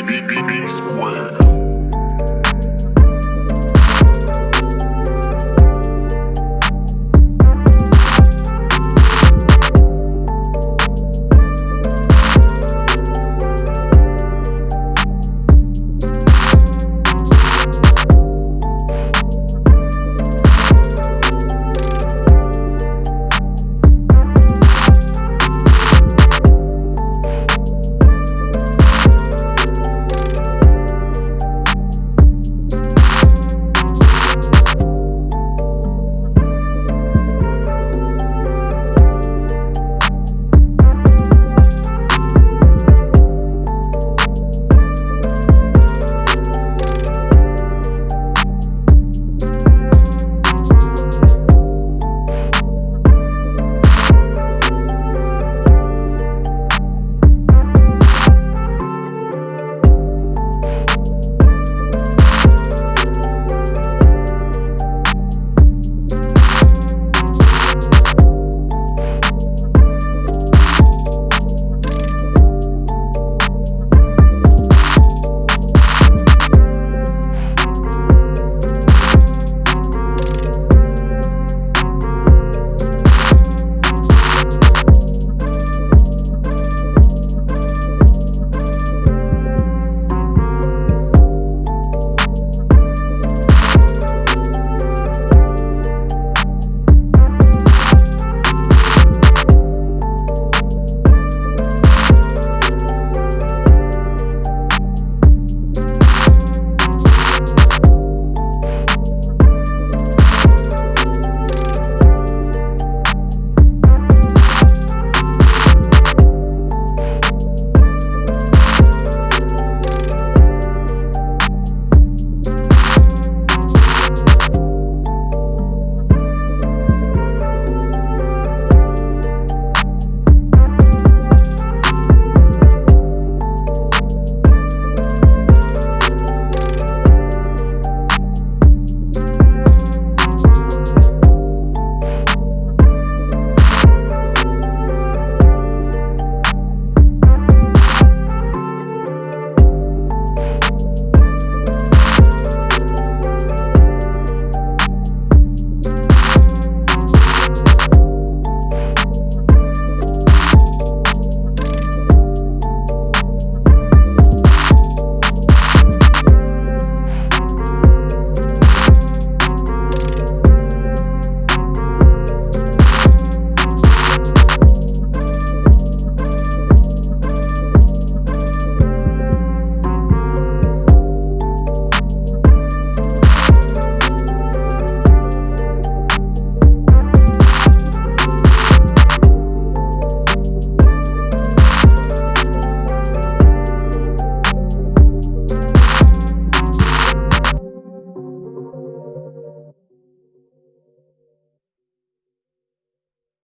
B, B, B, B square.